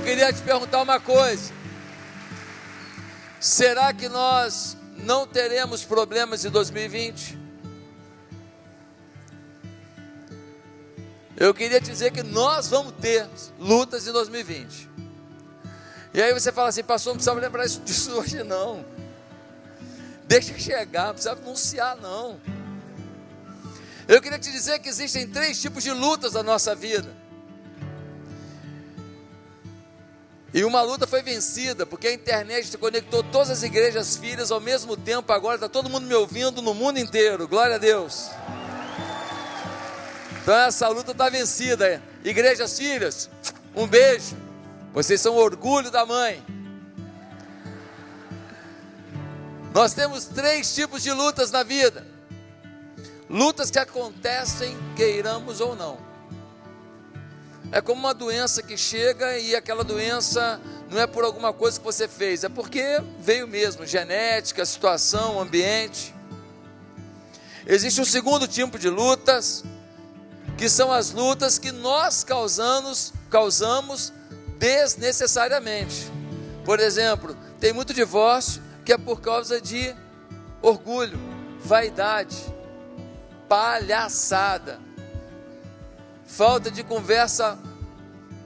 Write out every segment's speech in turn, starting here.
Eu queria te perguntar uma coisa: será que nós não teremos problemas em 2020? Eu queria dizer que nós vamos ter lutas em 2020. E aí você fala assim, pastor, não precisa lembrar disso hoje não. Deixa chegar, não precisa anunciar não. Eu queria te dizer que existem três tipos de lutas na nossa vida. E uma luta foi vencida, porque a internet conectou todas as igrejas filhas ao mesmo tempo. Agora está todo mundo me ouvindo no mundo inteiro. Glória a Deus. Então essa luta está vencida. Igrejas filhas, um beijo. Vocês são orgulho da mãe. Nós temos três tipos de lutas na vida: lutas que acontecem, queiramos ou não. É como uma doença que chega e aquela doença não é por alguma coisa que você fez, é porque veio mesmo genética, situação, ambiente. Existe um segundo tipo de lutas, que são as lutas que nós causamos, causamos desnecessariamente. Por exemplo, tem muito divórcio que é por causa de orgulho, vaidade, palhaçada falta de conversa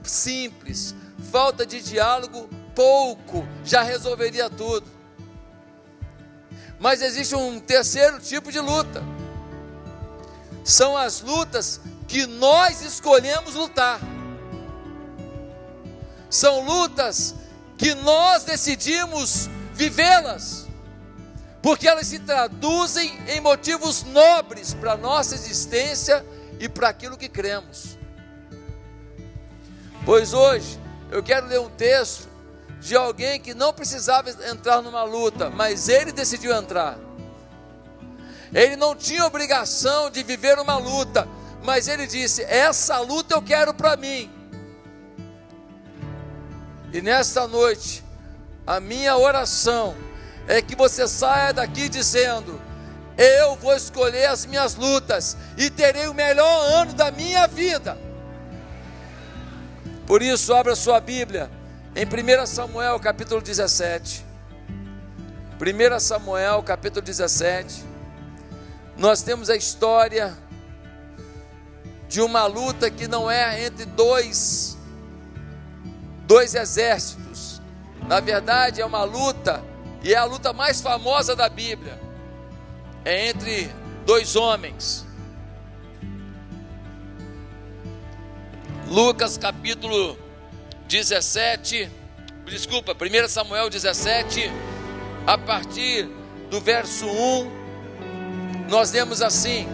simples, falta de diálogo pouco, já resolveria tudo. Mas existe um terceiro tipo de luta. São as lutas que nós escolhemos lutar. São lutas que nós decidimos vivê-las. Porque elas se traduzem em motivos nobres para a nossa existência e para aquilo que cremos. Pois hoje eu quero ler um texto de alguém que não precisava entrar numa luta, mas ele decidiu entrar. Ele não tinha obrigação de viver uma luta, mas ele disse: Essa luta eu quero para mim. E nesta noite, a minha oração é que você saia daqui dizendo: eu vou escolher as minhas lutas e terei o melhor ano da minha vida. Por isso, abra sua Bíblia em 1 Samuel capítulo 17. 1 Samuel capítulo 17. Nós temos a história de uma luta que não é entre dois dois exércitos. Na verdade, é uma luta e é a luta mais famosa da Bíblia é entre dois homens. Lucas capítulo 17, desculpa, 1 Samuel 17, a partir do verso 1, nós lemos assim: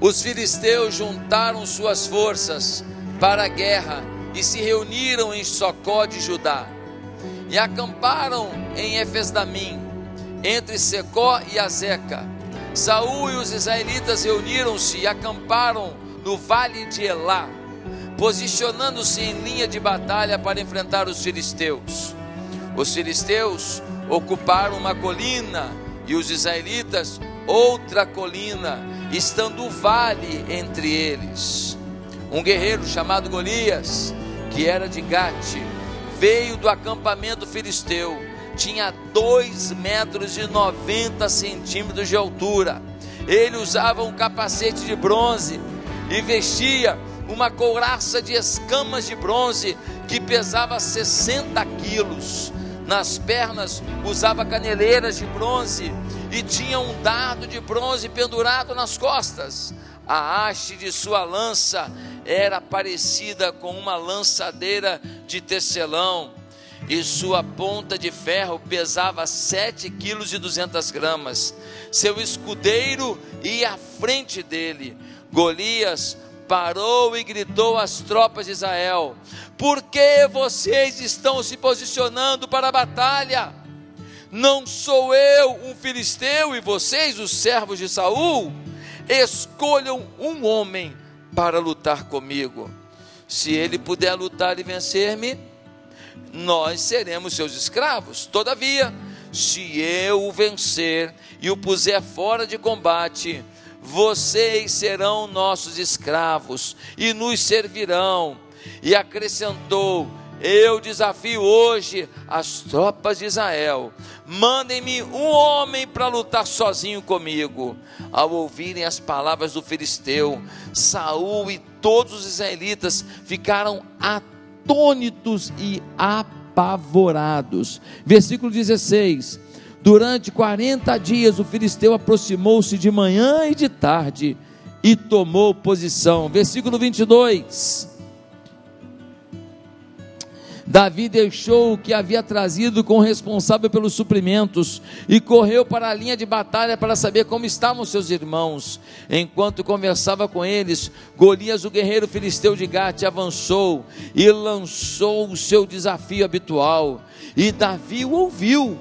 Os filisteus juntaram suas forças para a guerra e se reuniram em Socó de Judá e acamparam em Efesdamim entre Secó e Azeca. Saul e os israelitas reuniram-se e acamparam no vale de Elá, posicionando-se em linha de batalha para enfrentar os filisteus. Os filisteus ocuparam uma colina e os israelitas outra colina, estando o vale entre eles. Um guerreiro chamado Golias, que era de Gate, veio do acampamento filisteu tinha 2 metros e 90 centímetros de altura. Ele usava um capacete de bronze e vestia uma couraça de escamas de bronze que pesava 60 quilos. Nas pernas usava caneleiras de bronze e tinha um dardo de bronze pendurado nas costas. A haste de sua lança era parecida com uma lançadeira de tecelão e sua ponta de ferro pesava sete quilos e duzentas gramas. Seu escudeiro ia à frente dele. Golias parou e gritou às tropas de Israel: Por que vocês estão se posicionando para a batalha? Não sou eu um filisteu e vocês os servos de Saul? Escolham um homem para lutar comigo. Se ele puder lutar e vencer-me, nós seremos seus escravos. Todavia, se eu o vencer e o puser fora de combate, vocês serão nossos escravos e nos servirão. e acrescentou: Eu desafio hoje as tropas de Israel. Mandem-me um homem para lutar sozinho comigo. Ao ouvirem as palavras do filisteu, Saul e todos os israelitas ficaram atônitos e apavorados. Versículo 16. Durante 40 dias o filisteu aproximou-se de manhã e de tarde e tomou posição. Versículo 22. Davi deixou o que havia trazido com o responsável pelos suprimentos e correu para a linha de batalha para saber como estavam seus irmãos. Enquanto conversava com eles, Golias, o guerreiro filisteu de Gate, avançou e lançou o seu desafio habitual. E Davi o ouviu.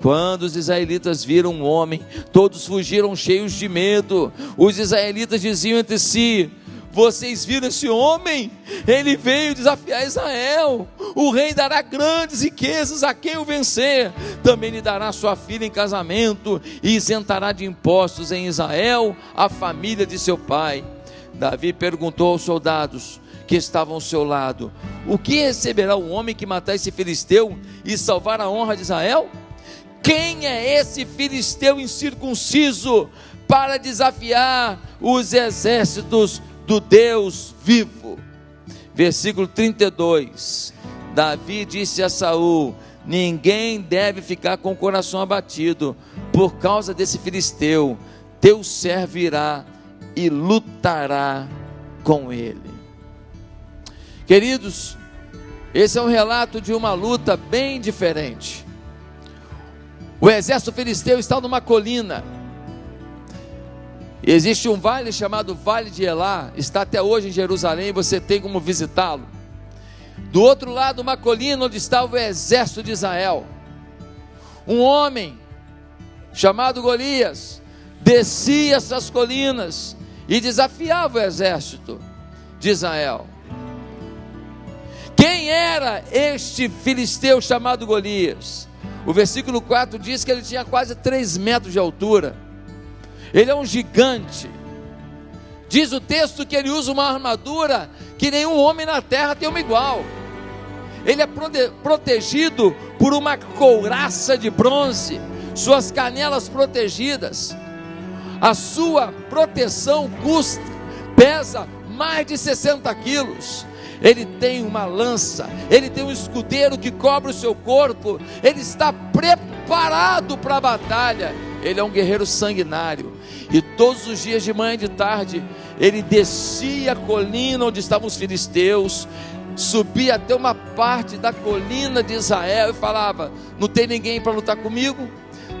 Quando os israelitas viram um homem, todos fugiram cheios de medo. Os israelitas diziam entre si: vocês viram esse homem? Ele veio desafiar Israel. O rei dará grandes riquezas a quem o vencer. Também lhe dará sua filha em casamento e isentará de impostos em Israel a família de seu pai. Davi perguntou aos soldados que estavam ao seu lado: O que receberá o homem que matar esse filisteu e salvar a honra de Israel? Quem é esse filisteu incircunciso para desafiar os exércitos do Deus vivo. Versículo 32. Davi disse a Saul: Ninguém deve ficar com o coração abatido por causa desse filisteu. Teu servo irá e lutará com ele. Queridos, esse é um relato de uma luta bem diferente. O exército filisteu está numa colina Existe um vale chamado Vale de Elá, está até hoje em Jerusalém, você tem como visitá-lo. Do outro lado, uma colina onde estava o exército de Israel. Um homem chamado Golias descia essas colinas e desafiava o exército de Israel. Quem era este filisteu chamado Golias? O versículo 4 diz que ele tinha quase 3 metros de altura ele é um gigante. Diz o texto que ele usa uma armadura que nenhum homem na terra tem uma igual. Ele é protegido por uma couraça de bronze, suas canelas protegidas. A sua proteção custa, pesa mais de 60 quilos. Ele tem uma lança, ele tem um escudeiro que cobre o seu corpo, ele está preparado para a batalha. Ele é um guerreiro sanguinário. E todos os dias de manhã e de tarde, ele descia a colina onde estavam os filisteus, subia até uma parte da colina de Israel e falava: Não tem ninguém para lutar comigo?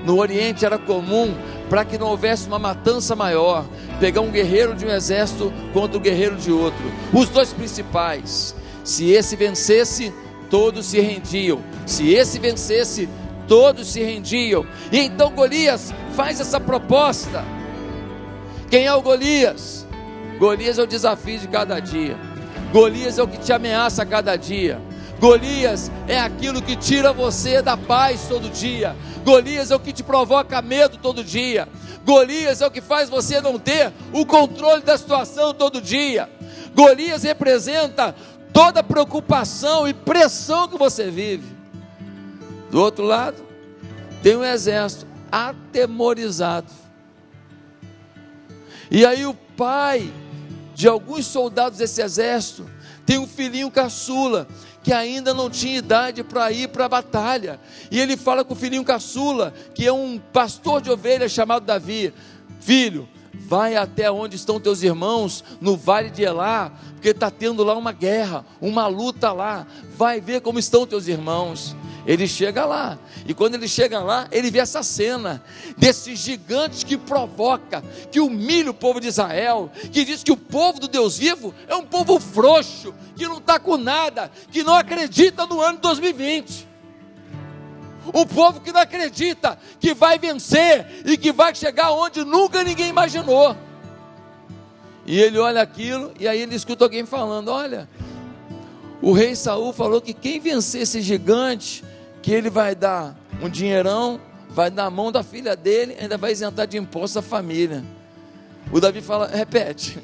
No Oriente era comum, para que não houvesse uma matança maior, pegar um guerreiro de um exército contra o guerreiro de outro, os dois principais. Se esse vencesse, todos se rendiam. Se esse vencesse, todos se rendiam. E então Golias faz essa proposta. Quem é o Golias? Golias é o desafio de cada dia. Golias é o que te ameaça a cada dia. Golias é aquilo que tira você da paz todo dia. Golias é o que te provoca medo todo dia. Golias é o que faz você não ter o controle da situação todo dia. Golias representa toda preocupação e pressão que você vive. Do outro lado, tem um exército atemorizado. E aí o pai de alguns soldados desse exército tem um filhinho caçula que ainda não tinha idade para ir para a batalha. E ele fala com o filhinho caçula, que é um pastor de ovelhas chamado Davi: Filho, vai até onde estão teus irmãos, no vale de Elá, porque está tendo lá uma guerra, uma luta lá. Vai ver como estão teus irmãos. Ele chega lá, e quando ele chega lá, ele vê essa cena desses gigantes que provoca, que humilha o povo de Israel, que diz que o povo do Deus vivo é um povo frouxo, que não está com nada, que não acredita no ano 2020. Um povo que não acredita que vai vencer e que vai chegar onde nunca ninguém imaginou. E ele olha aquilo e aí ele escuta alguém falando: Olha, o rei Saul falou que quem vencer esse gigante que ele vai dar um dinheirão, vai dar a mão da filha dele, ainda vai isentar de imposto a família. O Davi fala: repete,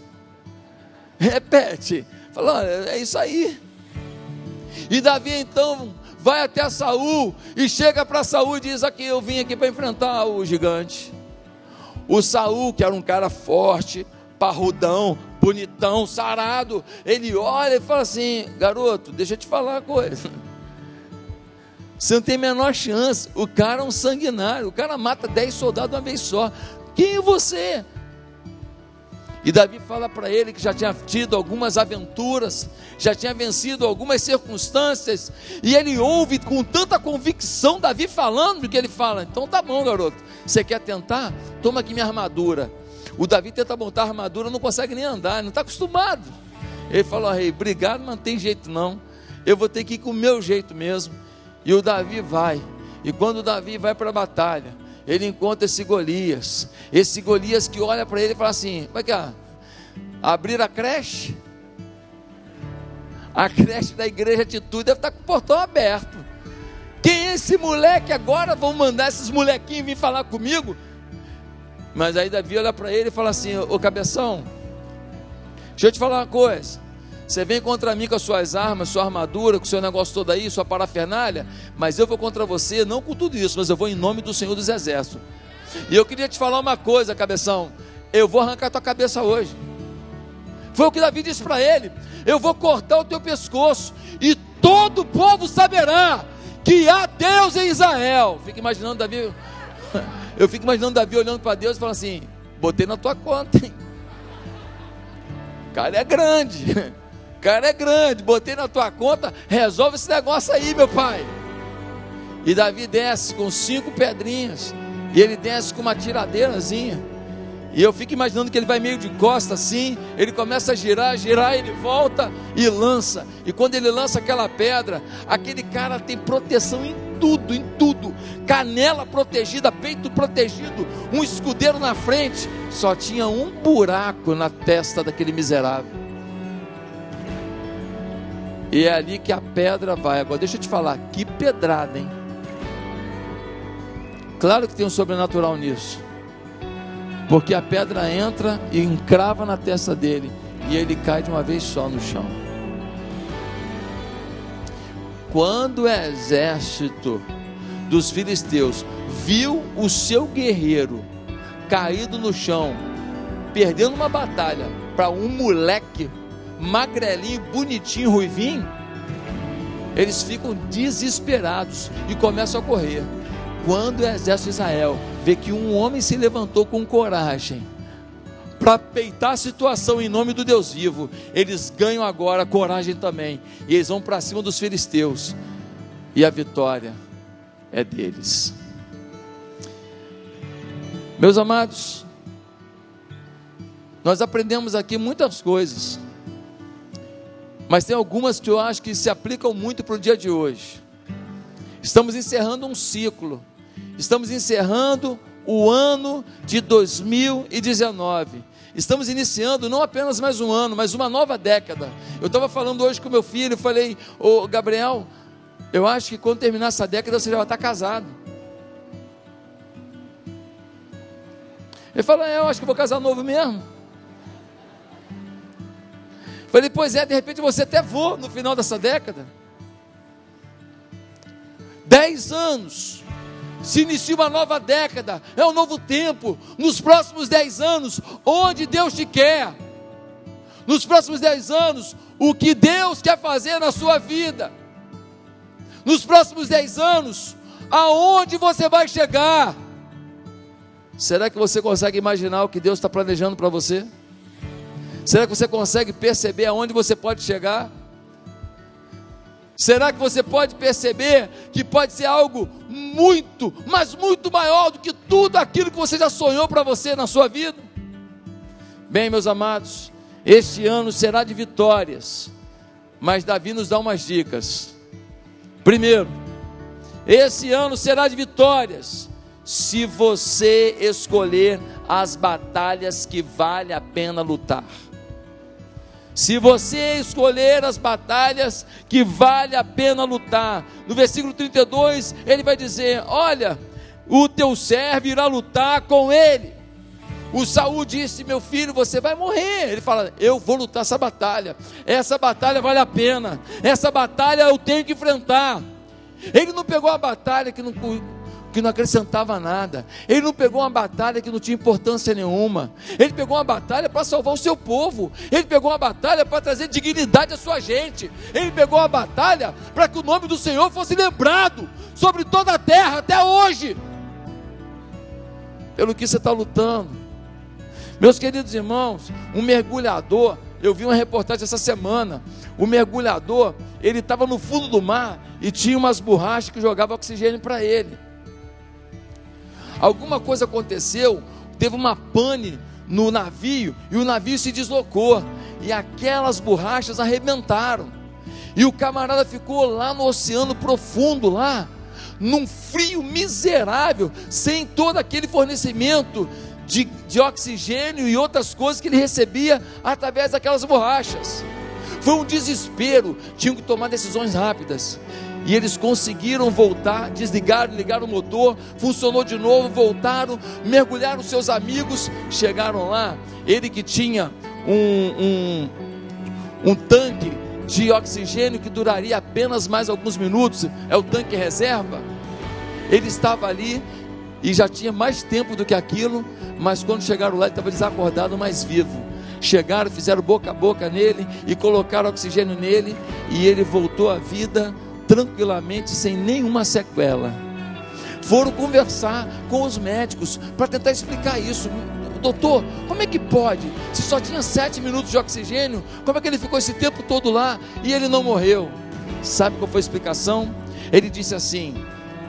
repete. Fala: olha, é isso aí. E Davi então vai até Saul e chega para Saul e diz: Aqui eu vim aqui para enfrentar o gigante. O Saul, que era um cara forte, parrudão, bonitão, sarado, ele olha e fala assim: Garoto, deixa eu te falar uma coisa. Você não tem a menor chance. O cara é um sanguinário. O cara mata dez soldados uma vez só. Quem é você? E Davi fala para ele que já tinha tido algumas aventuras, já tinha vencido algumas circunstâncias, e ele ouve com tanta convicção Davi falando que ele fala: Então tá bom, garoto, você quer tentar? Toma aqui minha armadura. O Davi tenta montar a armadura, não consegue nem andar, não está acostumado. Ele falou: Rei, obrigado, mas não tem jeito não, eu vou ter que ir com o meu jeito mesmo. E o Davi vai, e quando Davi vai para a batalha, ele encontra esse Golias. Esse Golias que olha para ele e fala assim: Como é que é? Abrir a creche? A creche da igreja Atitude deve estar com o portão aberto. Quem é esse moleque agora? Vão mandar esses molequinhos vir falar comigo? Mas aí Davi olha para ele e fala assim: Ô cabeção, deixa eu te falar uma coisa. Você vem contra mim com as suas armas, sua armadura, com o seu negócio todo aí, sua parafernália, mas eu vou contra você, não com tudo isso, mas eu vou em nome do Senhor dos Exércitos. E eu queria te falar uma coisa, cabeção. Eu vou arrancar tua cabeça hoje. Foi o que Davi disse para ele: Eu vou cortar o teu pescoço, e todo o povo saberá que há Deus em Israel. Fica imaginando Davi. Eu fico imaginando Davi olhando para Deus e falando assim: Botei na tua conta, hein? O cara é grande cara é grande, botei na tua conta, resolve esse negócio aí, meu pai. E Davi desce com cinco pedrinhas, e ele desce com uma tiradeirazinha. E eu fico imaginando que ele vai meio de costa assim, ele começa a girar, girar, ele volta e lança. E quando ele lança aquela pedra, aquele cara tem proteção em tudo, em tudo. Canela protegida, peito protegido, um escudeiro na frente. Só tinha um buraco na testa daquele miserável. E é ali que a pedra vai. Agora, deixa eu te falar, que pedrada, hein? Claro que tem um sobrenatural nisso. Porque a pedra entra e encrava na testa dele. E ele cai de uma vez só no chão. Quando o exército dos filisteus viu o seu guerreiro caído no chão, perdendo uma batalha para um moleque magrelinho, bonitinho, ruivinho, eles ficam desesperados e começam a correr. Quando o exército de Israel vê que um homem se levantou com coragem para peitar a situação em nome do Deus vivo, eles ganham agora coragem também. E eles vão para cima dos filisteus. E a vitória é deles. Meus amados, nós aprendemos aqui muitas coisas. Mas tem algumas que eu acho que se aplicam muito para o dia de hoje. Estamos encerrando um ciclo. Estamos encerrando o ano de 2019. Estamos iniciando não apenas mais um ano, mas uma nova década. Eu estava falando hoje com meu filho, falei, ô Gabriel, eu acho que quando terminar essa década você já vai estar casado. Ele falou, é, eu acho que vou casar novo mesmo. Falei, pois é, de repente você até voa no final dessa década. Dez anos, se inicia uma nova década, é um novo tempo. Nos próximos dez anos, onde Deus te quer. Nos próximos dez anos, o que Deus quer fazer na sua vida. Nos próximos dez anos, aonde você vai chegar. Será que você consegue imaginar o que Deus está planejando para você? Será que você consegue perceber aonde você pode chegar? Será que você pode perceber que pode ser algo muito, mas muito maior do que tudo aquilo que você já sonhou para você na sua vida? Bem, meus amados, este ano será de vitórias, mas Davi nos dá umas dicas. Primeiro, esse ano será de vitórias, se você escolher as batalhas que vale a pena lutar. Se você escolher as batalhas que vale a pena lutar, no versículo 32 ele vai dizer: Olha, o teu servo irá lutar com ele, O Saul disse: Meu filho, você vai morrer. Ele fala: Eu vou lutar essa batalha. Essa batalha vale a pena. Essa batalha eu tenho que enfrentar. Ele não pegou a batalha que não, que não acrescentava nada. Ele não pegou uma batalha que não tinha importância nenhuma. Ele pegou uma batalha para salvar o seu povo. Ele pegou uma batalha para trazer dignidade à sua gente. Ele pegou uma batalha para que o nome do Senhor fosse lembrado sobre toda a terra até hoje. Pelo que você está lutando. Meus queridos irmãos, um mergulhador, eu vi uma reportagem essa semana. O mergulhador, ele estava no fundo do mar e tinha umas borrachas que jogavam oxigênio para ele. Alguma coisa aconteceu, teve uma pane no navio e o navio se deslocou e aquelas borrachas arrebentaram. E o camarada ficou lá no oceano profundo lá, num frio miserável, sem todo aquele fornecimento de, de oxigênio e outras coisas que ele recebia através daquelas borrachas. Foi um desespero, tinham que tomar decisões rápidas. E eles conseguiram voltar, desligaram, ligaram o motor, funcionou de novo, voltaram, mergulharam seus amigos, chegaram lá. Ele que tinha um, um, um tanque de oxigênio que duraria apenas mais alguns minutos, é o tanque reserva. Ele estava ali e já tinha mais tempo do que aquilo, mas quando chegaram lá ele estava desacordado, mas vivo. Chegaram, fizeram boca a boca nele e colocaram oxigênio nele, e ele voltou à vida tranquilamente, sem nenhuma sequela. Foram conversar com os médicos para tentar explicar isso. Doutor, como é que pode? Se só tinha sete minutos de oxigênio, como é que ele ficou esse tempo todo lá e ele não morreu? Sabe qual foi a explicação? Ele disse assim: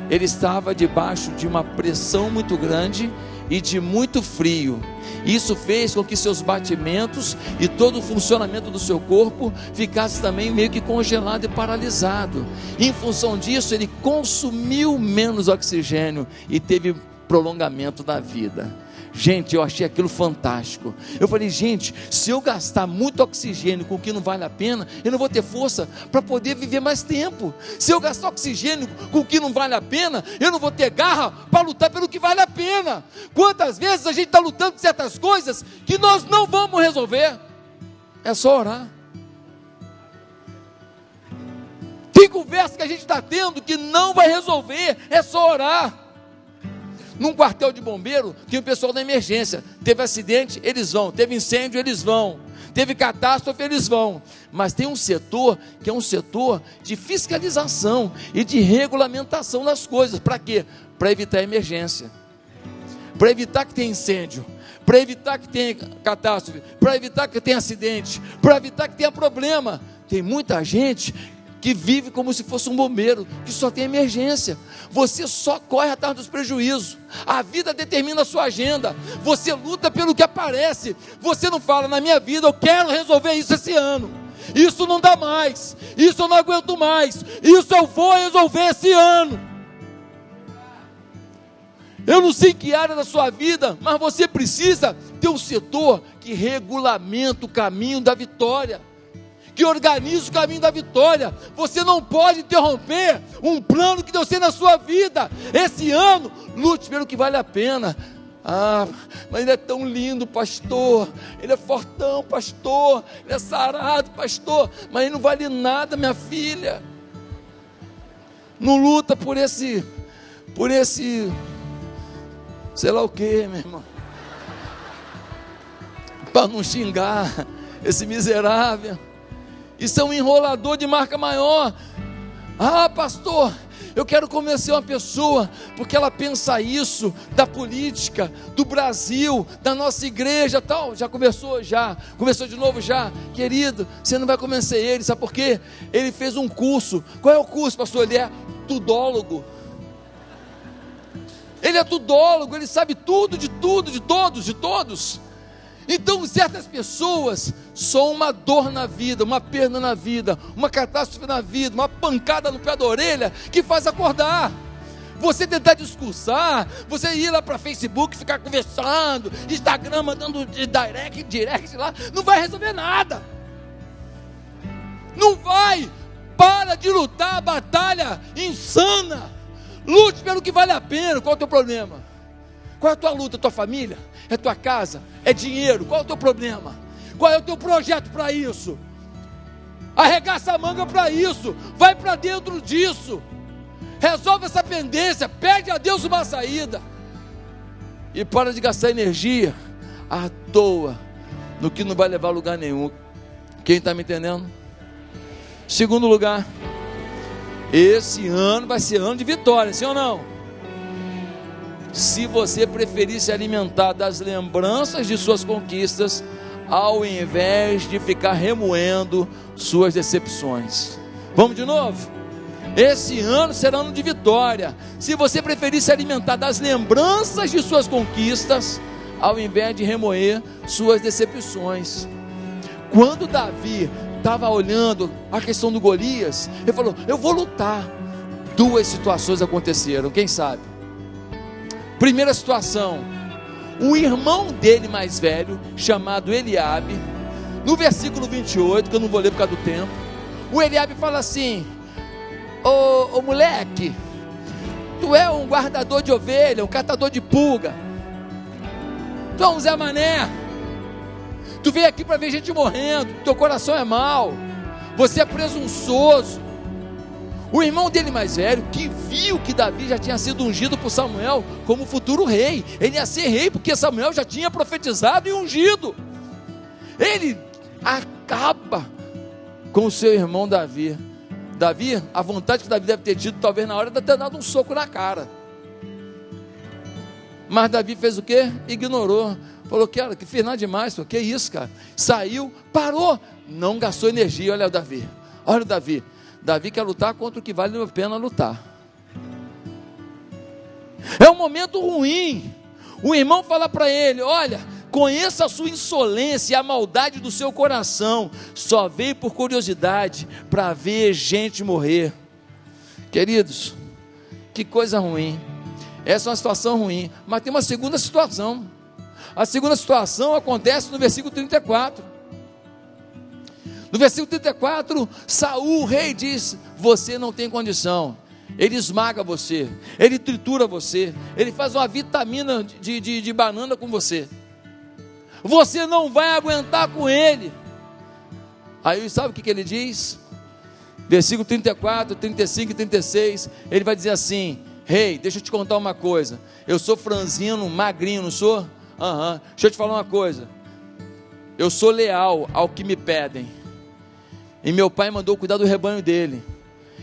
ele estava debaixo de uma pressão muito grande e de muito frio. Isso fez com que seus batimentos e todo o funcionamento do seu corpo ficasse também meio que congelado e paralisado. em função disso, ele consumiu menos oxigênio e teve prolongamento da vida. Gente, eu achei aquilo fantástico. Eu falei, gente, se eu gastar muito oxigênio com o que não vale a pena, eu não vou ter força para poder viver mais tempo. Se eu gastar oxigênio com o que não vale a pena, eu não vou ter garra para lutar pelo que vale a pena. Quantas vezes a gente está lutando por certas coisas que nós não vamos resolver? É só orar. Tem conversa que a gente está tendo que não vai resolver, é só orar. Num quartel de bombeiro, tem o pessoal da emergência. Teve acidente, eles vão. Teve incêndio, eles vão. Teve catástrofe, eles vão. Mas tem um setor que é um setor de fiscalização e de regulamentação das coisas. Para quê? Para evitar emergência. Para evitar que tenha incêndio para evitar que tenha catástrofe, para evitar que tenha acidente, para evitar que tenha problema. Tem muita gente que vive como se fosse um bombeiro, que só tem emergência. Você só corre atrás dos prejuízos. A vida determina a sua agenda. Você luta pelo que aparece. Você não fala, na minha vida, eu quero resolver isso esse ano. Isso não dá mais. Isso eu não aguento mais. Isso eu vou resolver esse ano. Eu não sei que área da sua vida, mas você precisa ter um setor que regulamenta o caminho da vitória que organiza o caminho da vitória. Você não pode interromper um plano que Deus tem na sua vida. Esse ano, lute pelo que vale a pena. Ah, mas ele é tão lindo, pastor. Ele é fortão, pastor. Ele é sarado, pastor. Mas ele não vale nada, minha filha. Não luta por esse, por esse, sei lá o que, meu irmão. Para não xingar esse miserável. Isso é um enrolador de marca maior. Ah, pastor, eu quero convencer uma pessoa, porque ela pensa isso da política, do Brasil, da nossa igreja, tal. Já conversou já, começou de novo já, querido. Você não vai convencer ele, sabe por quê? Ele fez um curso. Qual é o curso, pastor? Ele é tudólogo. Ele é tudólogo, ele sabe tudo de tudo, de todos, de todos. Então, certas pessoas são uma dor na vida, uma perda na vida, uma catástrofe na vida, uma pancada no pé da orelha que faz acordar. Você tentar discursar, você ir lá para Facebook, ficar conversando, Instagram mandando direct, direct lá, não vai resolver nada. Não vai. Para de lutar a batalha insana. Lute pelo que vale a pena. Qual é o teu problema? Qual é a tua luta? Tua família? É tua casa? É dinheiro? Qual é o teu problema? Qual é o teu projeto para isso? Arregaça a manga para isso. Vai para dentro disso. Resolve essa pendência. Pede a Deus uma saída. E para de gastar energia à toa no que não vai levar a lugar nenhum. Quem está me entendendo? Segundo lugar, esse ano vai ser ano de vitória, sim ou não? Se você preferir se alimentar das lembranças de suas conquistas, ao invés de ficar remoendo suas decepções. Vamos de novo? Esse ano será ano de vitória. Se você preferir se alimentar das lembranças de suas conquistas, ao invés de remoer suas decepções. Quando Davi estava olhando a questão do Golias, ele falou: Eu vou lutar. Duas situações aconteceram, quem sabe? Primeira situação, o irmão dele mais velho, chamado Eliabe, no versículo 28, que eu não vou ler por causa do tempo, o Eliabe fala assim: Ô, ô moleque, tu é um guardador de ovelha, um catador de pulga, tu é um Zé Mané, tu veio aqui para ver gente morrendo, teu coração é mau, você é presunçoso, o irmão dele mais velho, que viu que Davi já tinha sido ungido por Samuel como futuro rei, ele ia ser rei porque Samuel já tinha profetizado e ungido. Ele acaba com o seu irmão Davi. Davi, a vontade que Davi deve ter tido, talvez na hora de ter dado um soco na cara. Mas Davi fez o que? Ignorou. Falou, era, que fez nada demais, o que isso, cara? Saiu, parou, não gastou energia. Olha o Davi, olha o Davi. Davi quer lutar contra o que vale a pena lutar. É um momento ruim. O irmão fala para ele: Olha, conheça a sua insolência e a maldade do seu coração. Só veio por curiosidade para ver gente morrer. Queridos, que coisa ruim. Essa é uma situação ruim. Mas tem uma segunda situação. A segunda situação acontece no versículo 34. No versículo 34, Saul, o rei, diz: Você não tem condição. Ele esmaga você, ele tritura você, ele faz uma vitamina de, de, de banana com você. Você não vai aguentar com ele. Aí sabe o que, que ele diz? Versículo 34, 35 e 36, ele vai dizer assim: Rei, hey, deixa eu te contar uma coisa. Eu sou franzino, magrinho, não sou? Aham. Uhum. Deixa eu te falar uma coisa. Eu sou leal ao que me pedem e meu pai mandou cuidar do rebanho dele.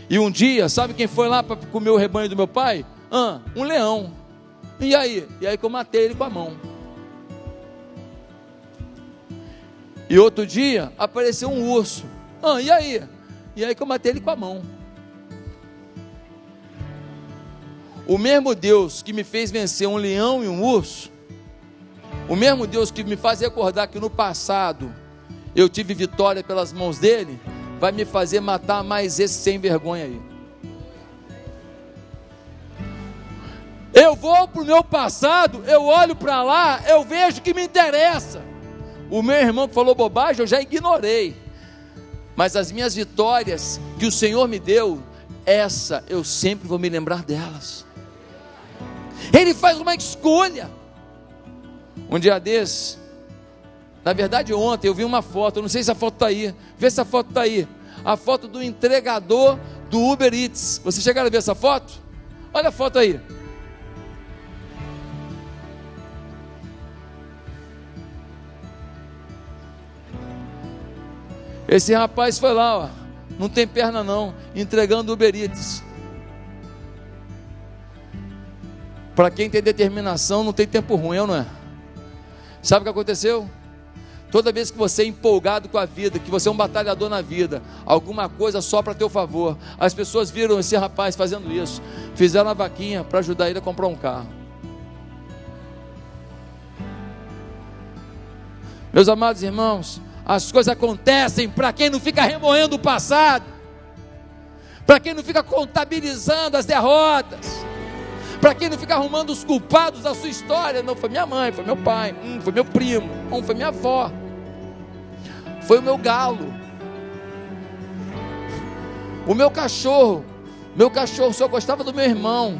E um dia, sabe quem foi lá para comer o rebanho do meu pai? Ah, um leão. E aí? E aí que eu matei ele com a mão. E outro dia apareceu um urso. Ah, e aí? E aí que eu matei ele com a mão. O mesmo Deus que me fez vencer um leão e um urso, o mesmo Deus que me faz recordar que no passado eu tive vitória pelas mãos dele, vai me fazer matar mais esse sem vergonha aí. Eu vou para o meu passado, eu olho para lá, eu vejo que me interessa. O meu irmão que falou bobagem, eu já ignorei. Mas as minhas vitórias que o Senhor me deu, essa eu sempre vou me lembrar delas. Ele faz uma escolha. Um dia desse, na verdade, ontem eu vi uma foto, eu não sei se a foto está aí. Vê se a foto está aí. A foto do entregador do Uber Eats. Vocês chegaram a ver essa foto? Olha a foto aí. Esse rapaz foi lá, ó, não tem perna não, entregando Uber Eats. Para quem tem determinação, não tem tempo ruim, não é? Sabe o que aconteceu? Toda vez que você é empolgado com a vida, que você é um batalhador na vida, alguma coisa só para teu favor. As pessoas viram esse rapaz fazendo isso, fizeram uma vaquinha para ajudar ele a comprar um carro. Meus amados irmãos, as coisas acontecem para quem não fica remoendo o passado, para quem não fica contabilizando as derrotas, para quem não fica arrumando os culpados da sua história. Não, foi minha mãe, foi meu pai, hum, foi meu primo, hum, foi minha avó, foi o meu galo, o meu cachorro. Meu cachorro só gostava do meu irmão.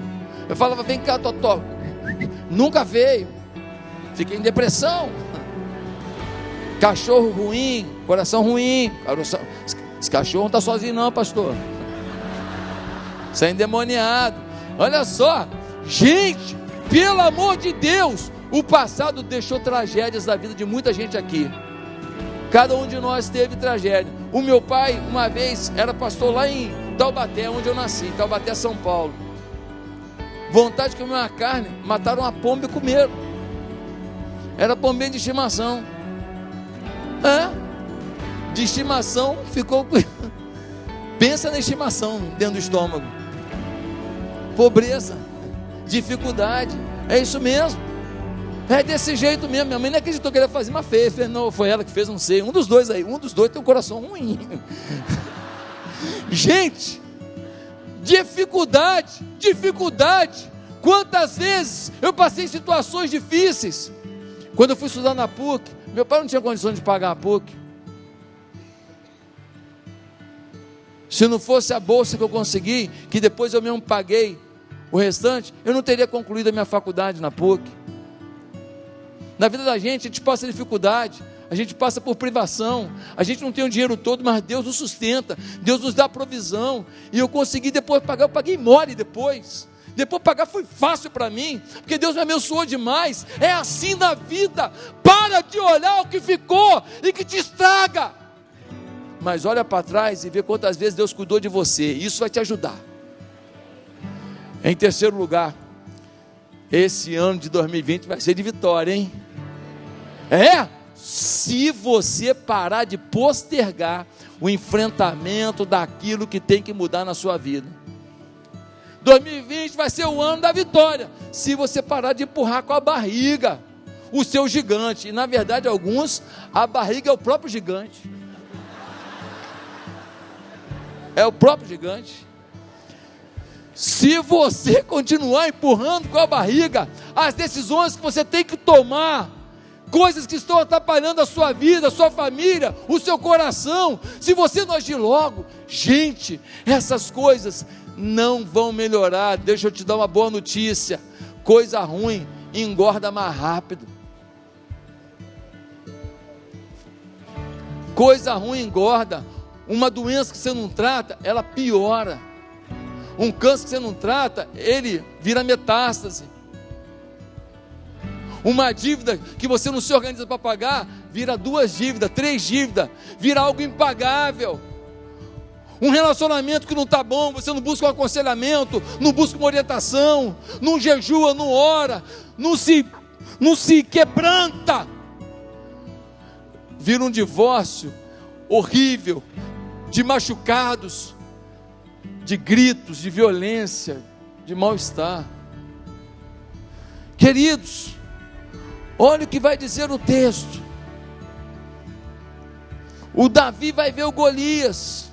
Eu falava, vem cá, Totó. nunca veio. Fiquei em depressão. Cachorro ruim, coração ruim. Esse cachorro não está sozinho, não, pastor. Isso é endemoniado. Olha só, gente, pelo amor de Deus, o passado deixou tragédias da vida de muita gente aqui. Cada um de nós teve tragédia. O meu pai, uma vez, era pastor lá em Taubaté, onde eu nasci, Taubaté, São Paulo. Vontade de comer uma carne, mataram uma pomba e comeram. Era pombinha de estimação. É? De estimação ficou. Pensa na estimação dentro do estômago. Pobreza, dificuldade. É isso mesmo. É desse jeito mesmo. Minha mãe nem acreditou que ele ia fazer, mas fez. Não, foi ela que fez, não sei. Um dos dois aí. Um dos dois tem um coração ruim. Gente, dificuldade, dificuldade. Quantas vezes eu passei situações difíceis. Quando eu fui estudar na PUC, meu pai não tinha condições de pagar a PUC. Se não fosse a bolsa que eu consegui, que depois eu mesmo paguei o restante, eu não teria concluído a minha faculdade na PUC. Na vida da gente, a gente passa dificuldade, a gente passa por privação, a gente não tem o dinheiro todo, mas Deus nos sustenta, Deus nos dá provisão. E eu consegui depois pagar, eu paguei mole depois. Depois pagar foi fácil para mim, porque Deus me abençoou demais. É assim na vida. Para de olhar o que ficou e que te estraga. Mas olha para trás e vê quantas vezes Deus cuidou de você. Isso vai te ajudar. Em terceiro lugar, esse ano de 2020 vai ser de vitória, hein? É? Se você parar de postergar o enfrentamento daquilo que tem que mudar na sua vida. 2020 vai ser o ano da vitória. Se você parar de empurrar com a barriga o seu gigante. E na verdade, alguns, a barriga é o próprio gigante. É o próprio gigante. Se você continuar empurrando com a barriga as decisões que você tem que tomar, coisas que estão atrapalhando a sua vida, a sua família, o seu coração, se você não agir logo, gente, essas coisas não vão melhorar. Deixa eu te dar uma boa notícia: coisa ruim engorda mais rápido. Coisa ruim engorda. Uma doença que você não trata, ela piora. Um câncer que você não trata, ele vira metástase. Uma dívida que você não se organiza para pagar, vira duas dívidas, três dívidas, vira algo impagável. Um relacionamento que não está bom, você não busca um aconselhamento, não busca uma orientação, não jejua, não ora, não se, não se quebranta. Vira um divórcio horrível, de machucados, de gritos, de violência, de mal-estar. Queridos, olha o que vai dizer o texto. O Davi vai ver o Golias.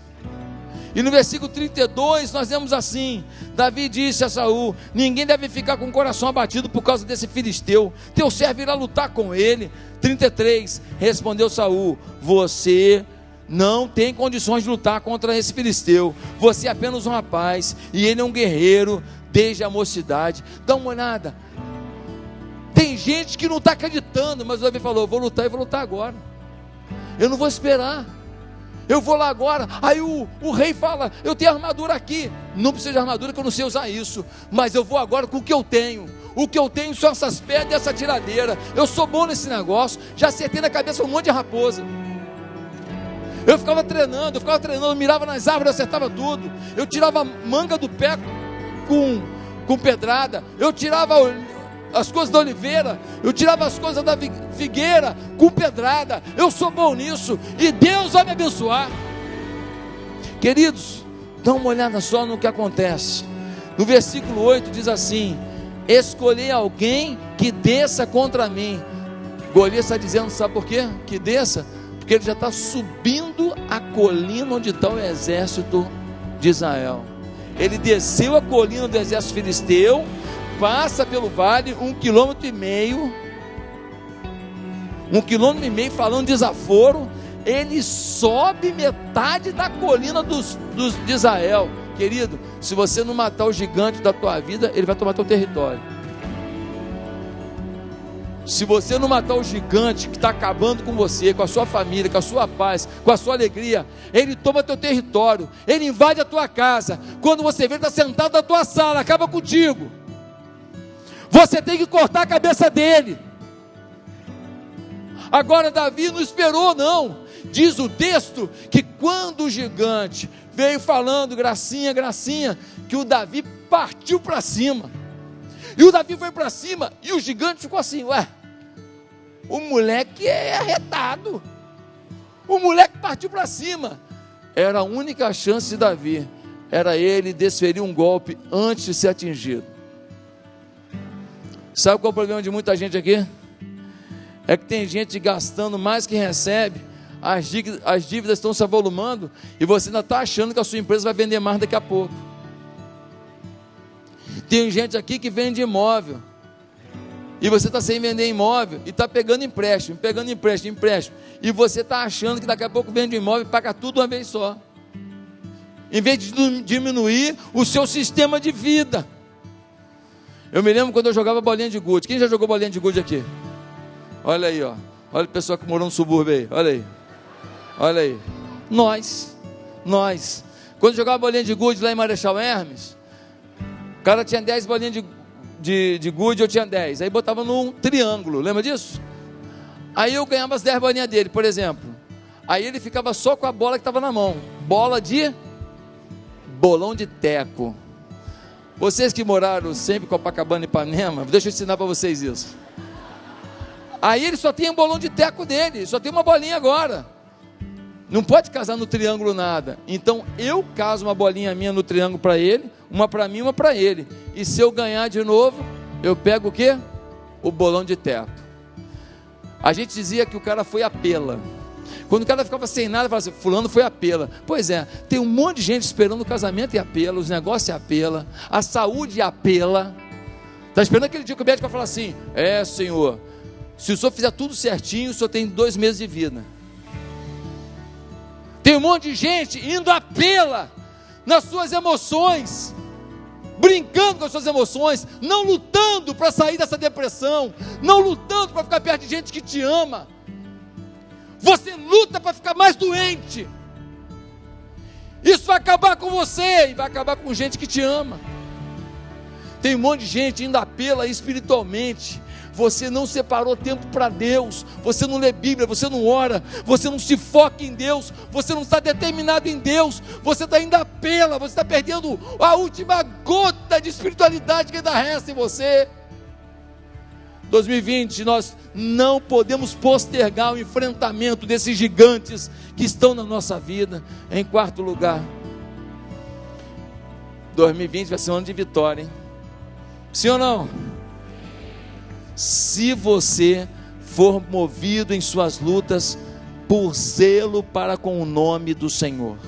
E no versículo 32 nós vemos assim: Davi disse a Saul: Ninguém deve ficar com o coração abatido por causa desse filisteu. Teu servo irá lutar com ele. 33 Respondeu Saul: Você não tem condições de lutar contra esse filisteu. Você é apenas um rapaz e ele é um guerreiro desde a mocidade. Dá uma olhada. Tem gente que não está acreditando, mas o Davi falou: vou lutar e vou lutar agora. Eu não vou esperar. Eu vou lá agora. Aí o, o rei fala: Eu tenho armadura aqui. Não precisa de armadura, que eu não sei usar isso. Mas eu vou agora com o que eu tenho. O que eu tenho são essas pedras e essa tiradeira. Eu sou bom nesse negócio. Já acertei na cabeça um monte de raposa. Eu ficava treinando, eu ficava treinando, mirava nas árvores, acertava tudo. Eu tirava manga do pé com, com pedrada. Eu tirava as coisas da oliveira, eu tirava as coisas da figueira com pedrada. Eu sou bom nisso e Deus vai me abençoar. Queridos, dá uma olhada só no que acontece. No versículo 8 diz assim: Escolhi alguém que desça contra mim. Golias está dizendo, sabe por quê? Que desça porque ele já está subindo a colina onde está o exército de Israel. Ele desceu a colina do exército filisteu, passa pelo vale um quilômetro e meio, um quilômetro e meio falando desaforo, ele sobe metade da colina dos, dos, de Israel. Querido, se você não matar o gigante da tua vida, ele vai tomar teu território. Se você não matar o gigante que está acabando com você, com a sua família, com a sua paz, com a sua alegria, ele toma teu território, ele invade a tua casa. Quando você vê, ele está sentado na tua sala, acaba contigo. Você tem que cortar a cabeça dele. Agora, Davi não esperou, não. Diz o texto que quando o gigante veio falando, gracinha, gracinha, que o Davi partiu para cima. E o Davi foi para cima e o gigante ficou assim: Ué, o moleque é arretado. O moleque partiu para cima. Era a única chance de Davi. Era ele desferir um golpe antes de ser atingido. Sabe qual é o problema de muita gente aqui? É que tem gente gastando mais que recebe, as dívidas, as dívidas estão se avolumando e você ainda está achando que a sua empresa vai vender mais daqui a pouco. Tem gente aqui que vende imóvel. E você está sem vender imóvel e está pegando empréstimo, pegando empréstimo, empréstimo. E você está achando que daqui a pouco vende imóvel e paga tudo uma vez só. Em vez de diminuir o seu sistema de vida. Eu me lembro quando eu jogava bolinha de gude. Quem já jogou bolinha de gude aqui? Olha aí, ó. Olha o pessoal que morou no subúrbio aí. Olha aí. Olha aí. Nós. Nós. Quando eu jogava bolinha de gude lá em Marechal Hermes, cara tinha 10 bolinhas de, de, de gude, eu tinha 10. Aí botava num triângulo, lembra disso? Aí eu ganhava as 10 bolinhas dele, por exemplo. Aí ele ficava só com a bola que estava na mão. Bola de bolão de teco. Vocês que moraram sempre em Copacabana e Ipanema, deixa eu ensinar para vocês isso. Aí ele só tem um bolão de teco dele, só tem uma bolinha agora. Não pode casar no triângulo nada. Então eu caso uma bolinha minha no triângulo para ele, uma para mim, uma para ele. E se eu ganhar de novo, eu pego o quê? O bolão de teto. A gente dizia que o cara foi a pela. Quando o cara ficava sem nada, falava assim: Fulano foi a pela. Pois é, tem um monte de gente esperando o casamento e apela, os negócios e apela, a saúde e apela. Está esperando aquele dia que o médico vai falar assim: É, senhor, se o senhor fizer tudo certinho, o senhor tem dois meses de vida. Tem um monte de gente indo a pela nas suas emoções, brincando com as suas emoções, não lutando para sair dessa depressão, não lutando para ficar perto de gente que te ama. Você luta para ficar mais doente. Isso vai acabar com você e vai acabar com gente que te ama. Tem um monte de gente indo a pela espiritualmente, você não separou tempo para Deus, você não lê Bíblia, você não ora, você não se foca em Deus, você não está determinado em Deus, você está indo a pela, você está perdendo a última gota de espiritualidade que ainda resta em você. 2020, nós não podemos postergar o enfrentamento desses gigantes que estão na nossa vida. Em quarto lugar, 2020 vai ser um ano de vitória, hein? Sim ou não? Se você for movido em suas lutas por zelo para com o nome do Senhor.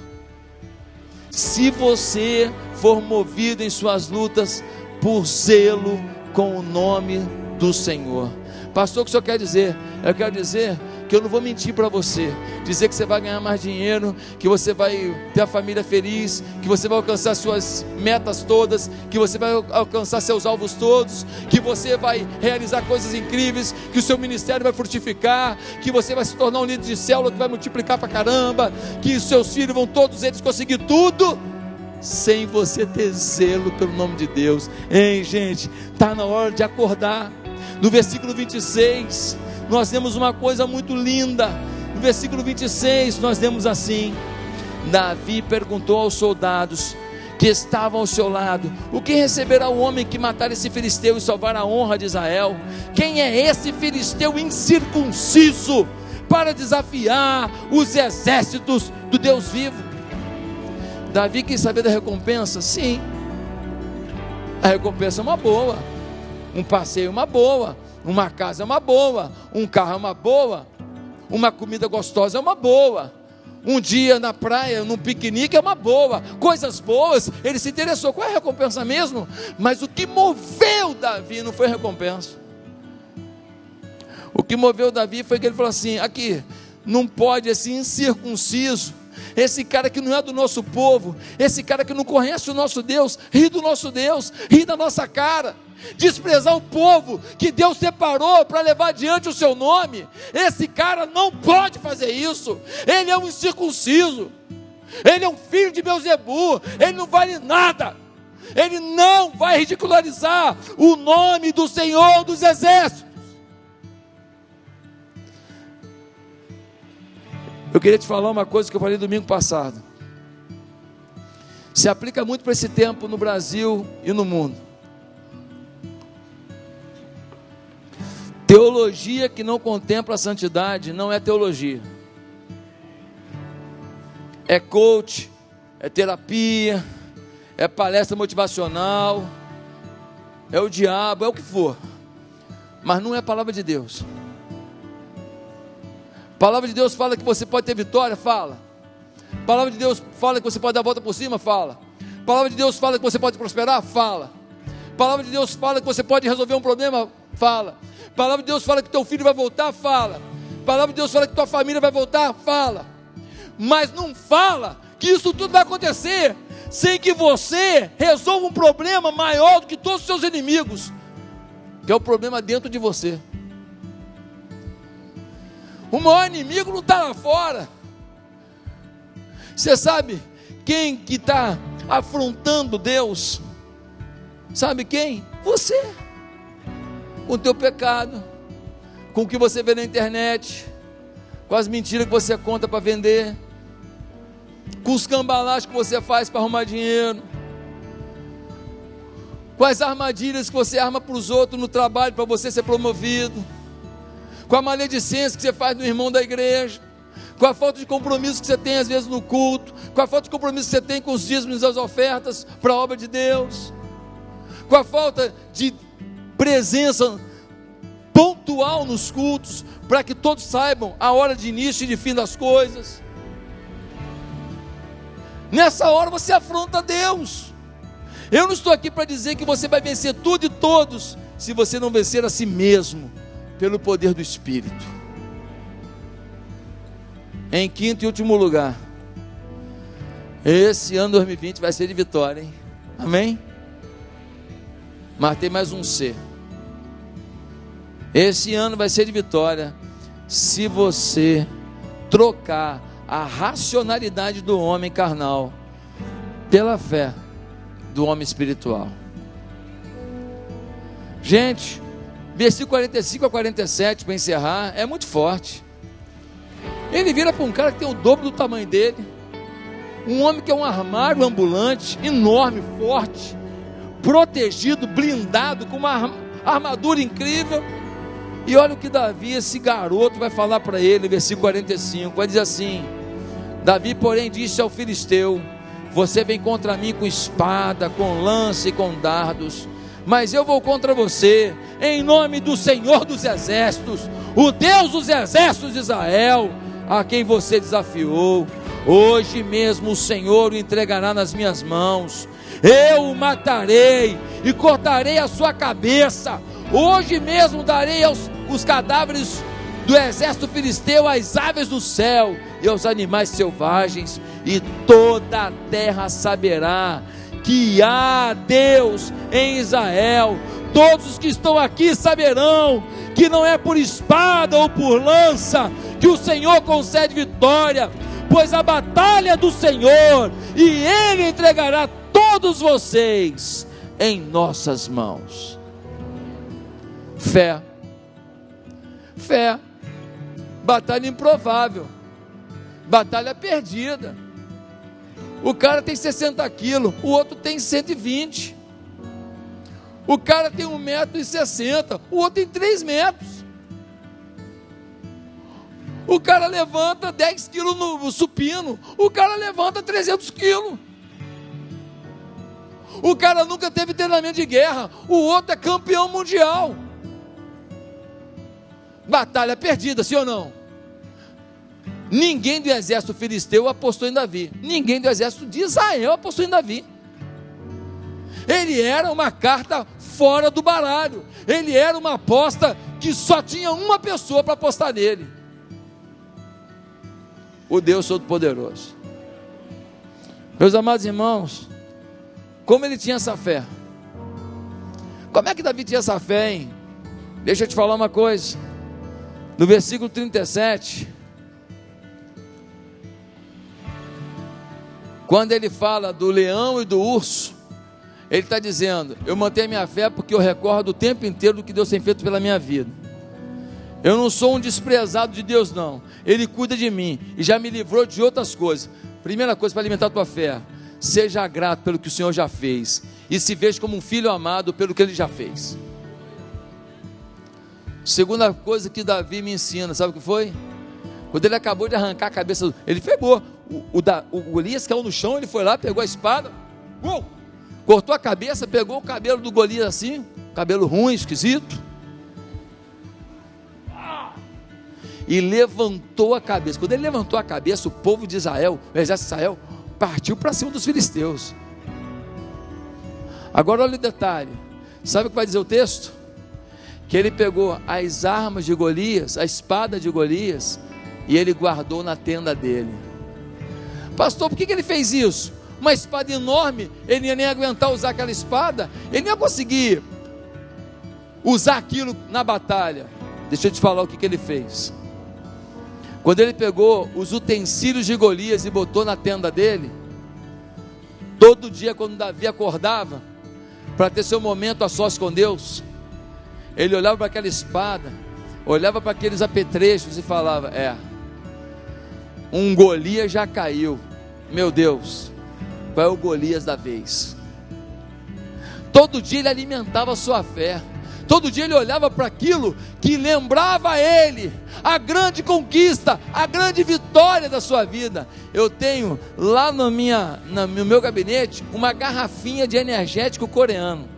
Se você for movido em suas lutas por zelo com o nome do Senhor. Pastor, o que o senhor quer dizer? Eu quero dizer que eu não vou mentir para você, dizer que você vai ganhar mais dinheiro, que você vai ter a família feliz, que você vai alcançar suas metas todas, que você vai alcançar seus alvos todos, que você vai realizar coisas incríveis, que o seu ministério vai frutificar, que você vai se tornar um líder de célula que vai multiplicar para caramba, que os seus filhos vão todos eles conseguir tudo sem você ter zelo pelo nome de Deus. Hein, gente? Está na hora de acordar. No versículo 26, nós temos uma coisa muito linda. No versículo 26, nós temos assim: Davi perguntou aos soldados que estavam ao seu lado: O que receberá o homem que matar esse filisteu e salvar a honra de Israel? Quem é esse filisteu incircunciso para desafiar os exércitos do Deus vivo? Davi quis saber da recompensa? Sim. A recompensa é uma boa. Um passeio é uma boa uma casa é uma boa, um carro é uma boa, uma comida gostosa é uma boa. Um dia na praia, num piquenique é uma boa, coisas boas, ele se interessou. Qual é a recompensa mesmo? Mas o que moveu Davi não foi recompensa. O que moveu Davi foi que ele falou assim: aqui, não pode esse incircunciso, esse cara que não é do nosso povo, esse cara que não conhece o nosso Deus, ri do nosso Deus, ri da nossa cara desprezar o povo que Deus separou para levar diante o seu nome. Esse cara não pode fazer isso. Ele é um incircunciso. Ele é um filho de Beuzebu. Ele não vale nada. Ele não vai ridicularizar o nome do Senhor dos Exércitos. Eu queria te falar uma coisa que eu falei domingo passado. Se aplica muito para esse tempo no Brasil e no mundo. Teologia que não contempla a santidade não é teologia. É coach, é terapia, é palestra motivacional, é o diabo, é o que for. Mas não é a palavra de Deus. A palavra de Deus fala que você pode ter vitória, fala. A palavra de Deus fala que você pode dar a volta por cima, fala. A palavra de Deus fala que você pode prosperar, fala. A palavra de Deus fala que você pode resolver um problema, fala. A palavra de Deus fala que teu filho vai voltar, fala. A palavra de Deus fala que tua família vai voltar, fala. Mas não fala que isso tudo vai acontecer sem que você resolva um problema maior do que todos os seus inimigos, que é o problema dentro de você. O maior inimigo não está lá fora. Você sabe quem que está afrontando Deus? Sabe quem? Você. Com o teu pecado, com o que você vê na internet, com as mentiras que você conta para vender, com os cambalás que você faz para arrumar dinheiro, com as armadilhas que você arma para os outros no trabalho para você ser promovido, com a maledicência que você faz no irmão da igreja, com a falta de compromisso que você tem às vezes no culto, com a falta de compromisso que você tem com os dízimos e as ofertas para a obra de Deus, com a falta de presença pontual nos cultos, para que todos saibam a hora de início e de fim das coisas. Nessa hora você afronta Deus. Eu não estou aqui para dizer que você vai vencer tudo e todos, se você não vencer a si mesmo, pelo poder do Espírito. Em quinto e último lugar, esse ano 2020 vai ser de vitória, hein? Amém? Mas tem mais um C. Esse ano vai ser de vitória se você trocar a racionalidade do homem carnal pela fé do homem espiritual. Gente, versículo 45 a 47, para encerrar, é muito forte. Ele vira para um cara que tem o dobro do tamanho dele, um homem que é um armário ambulante, enorme, forte, protegido, blindado, com uma armadura incrível. E olha o que Davi, esse garoto, vai falar para ele, versículo 45: vai dizer assim: Davi, porém, disse ao filisteu: Você vem contra mim com espada, com lança e com dardos, mas eu vou contra você, em nome do Senhor dos Exércitos, o Deus dos Exércitos de Israel, a quem você desafiou. Hoje mesmo o Senhor o entregará nas minhas mãos. Eu o matarei e cortarei a sua cabeça. Hoje mesmo darei aos os cadáveres do exército filisteu às aves do céu e aos animais selvagens, e toda a terra saberá que há Deus em Israel. Todos os que estão aqui saberão que não é por espada ou por lança que o Senhor concede vitória, pois a batalha é do Senhor e Ele entregará todos vocês em nossas mãos. Fé, fé, batalha improvável batalha perdida. O cara tem 60 quilos, o outro tem 120. O cara tem 1,60m, o outro tem 3 metros. O cara levanta 10 quilos no supino, o cara levanta 300 quilos. O cara nunca teve treinamento de guerra, o outro é campeão mundial. Batalha perdida, sim ou não? Ninguém do exército filisteu apostou em Davi. Ninguém do exército de Israel apostou em Davi. Ele era uma carta fora do baralho. Ele era uma aposta que só tinha uma pessoa para apostar nele. O Deus Todo-Poderoso. Meus amados irmãos, como ele tinha essa fé? Como é que Davi tinha essa fé, hein? Deixa eu te falar uma coisa. No versículo 37, quando ele fala do leão e do urso, ele está dizendo: Eu mantenho minha fé porque eu recordo o tempo inteiro do que Deus tem feito pela minha vida. Eu não sou um desprezado de Deus, não. Ele cuida de mim e já me livrou de outras coisas. Primeira coisa para alimentar a tua fé: seja grato pelo que o Senhor já fez e se veja como um filho amado pelo que ele já fez. Segunda coisa que Davi me ensina, sabe o que foi? Quando ele acabou de arrancar a cabeça, ele pegou. O, o, o Golias caiu no chão, ele foi lá, pegou a espada, uou, cortou a cabeça, pegou o cabelo do Golias assim, cabelo ruim, esquisito, e levantou a cabeça. Quando ele levantou a cabeça, o povo de Israel, o exército de Israel, partiu para cima dos filisteus. Agora olha o detalhe: sabe o que vai dizer o texto? Que ele pegou as armas de Golias, a espada de Golias, e ele guardou na tenda dele. Pastor, por que, que ele fez isso? Uma espada enorme, ele ia nem aguentar usar aquela espada, ele não ia conseguir usar aquilo na batalha. Deixa eu te falar o que, que ele fez. Quando ele pegou os utensílios de Golias e botou na tenda dele, todo dia quando Davi acordava, para ter seu momento a sós com Deus, ele olhava para aquela espada, olhava para aqueles apetrechos e falava: É, um Golias já caiu, meu Deus, qual é o Golias da vez? Todo dia ele alimentava a sua fé. Todo dia ele olhava para aquilo que lembrava ele a grande conquista, a grande vitória da sua vida. Eu tenho lá no, minha, no meu gabinete uma garrafinha de energético coreano.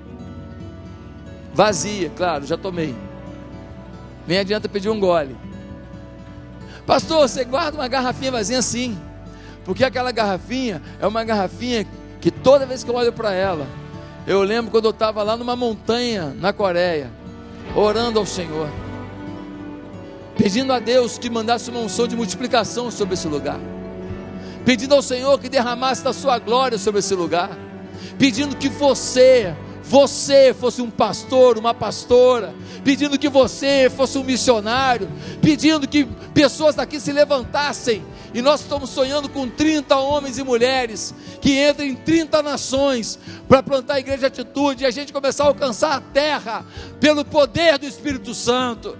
Vazia, claro, já tomei. Nem adianta pedir um gole. Pastor, você guarda uma garrafinha vazia assim. Porque aquela garrafinha é uma garrafinha que toda vez que eu olho para ela, eu lembro quando eu estava lá numa montanha na Coreia, orando ao Senhor, pedindo a Deus que mandasse uma unção de multiplicação sobre esse lugar, pedindo ao Senhor que derramasse da sua glória sobre esse lugar, pedindo que você, você fosse um pastor, uma pastora, pedindo que você fosse um missionário, pedindo que pessoas daqui se levantassem e nós estamos sonhando com 30 homens e mulheres que entrem em 30 nações para plantar a igreja de atitude e a gente começar a alcançar a terra pelo poder do Espírito Santo.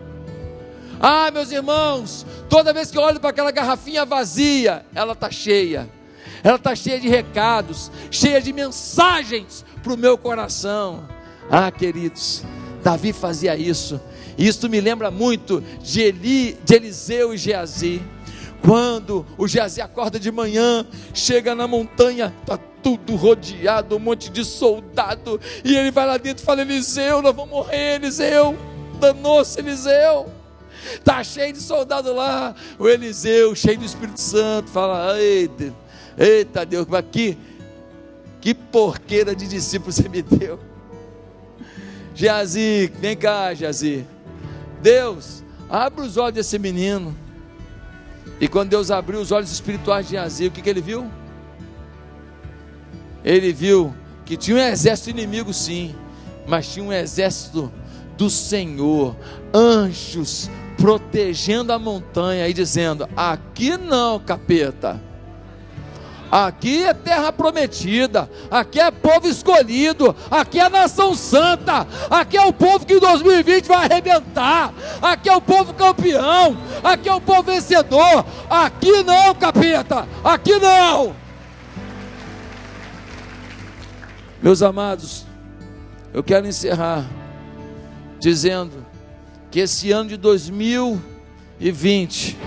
Ah, meus irmãos, toda vez que eu olho para aquela garrafinha vazia, ela está cheia. Ela está cheia de recados, cheia de mensagens para o meu coração. Ah, queridos, Davi fazia isso. Isso me lembra muito de, Eli, de Eliseu e Geazi. Quando o Geazi acorda de manhã, chega na montanha, está tudo rodeado, um monte de soldado, e ele vai lá dentro e fala: Eliseu, nós vamos morrer, Eliseu, danou-se Eliseu. Está cheio de soldado lá. O Eliseu, cheio do Espírito Santo, fala: Eita, eita Deus, que, que porqueira de discípulo você me deu. Geazi, vem cá, Geazi. Deus, abre os olhos desse menino. E quando Deus abriu os olhos espirituais de Geazi, o que, que ele viu? Ele viu que tinha um exército inimigo, sim, mas tinha um exército do Senhor, anjos protegendo a montanha e dizendo: Aqui não, capeta. Aqui é terra prometida, aqui é povo escolhido, aqui é nação santa, aqui é o povo que em 2020 vai arrebentar, aqui é o povo campeão, aqui é o povo vencedor. Aqui não, capeta, aqui não. Meus amados, eu quero encerrar dizendo que esse ano de 2020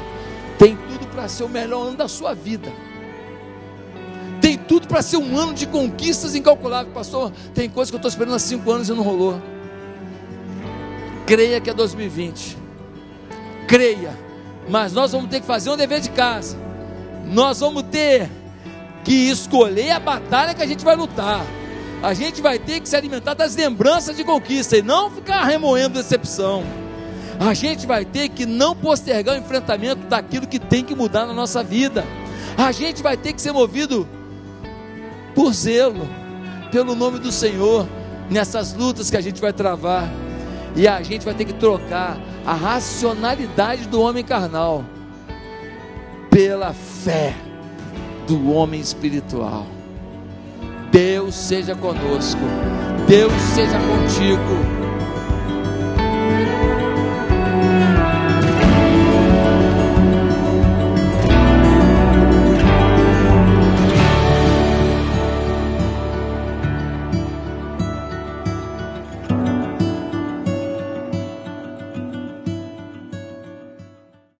tem tudo para ser o melhor ano da sua vida tudo para ser um ano de conquistas incalculáveis. Pastor, tem coisa que eu estou esperando há cinco anos e não rolou. Creia que é 2020. Creia. Mas nós vamos ter que fazer um dever de casa. Nós vamos ter que escolher a batalha que a gente vai lutar. A gente vai ter que se alimentar das lembranças de conquista e não ficar remoendo decepção. A gente vai ter que não postergar o enfrentamento daquilo que tem que mudar na nossa vida. A gente vai ter que ser movido por zelo, pelo nome do Senhor. nessas lutas que a gente vai travar. E a gente vai ter que trocar a racionalidade do homem carnal pela fé do homem espiritual. Deus seja conosco, Deus seja contigo.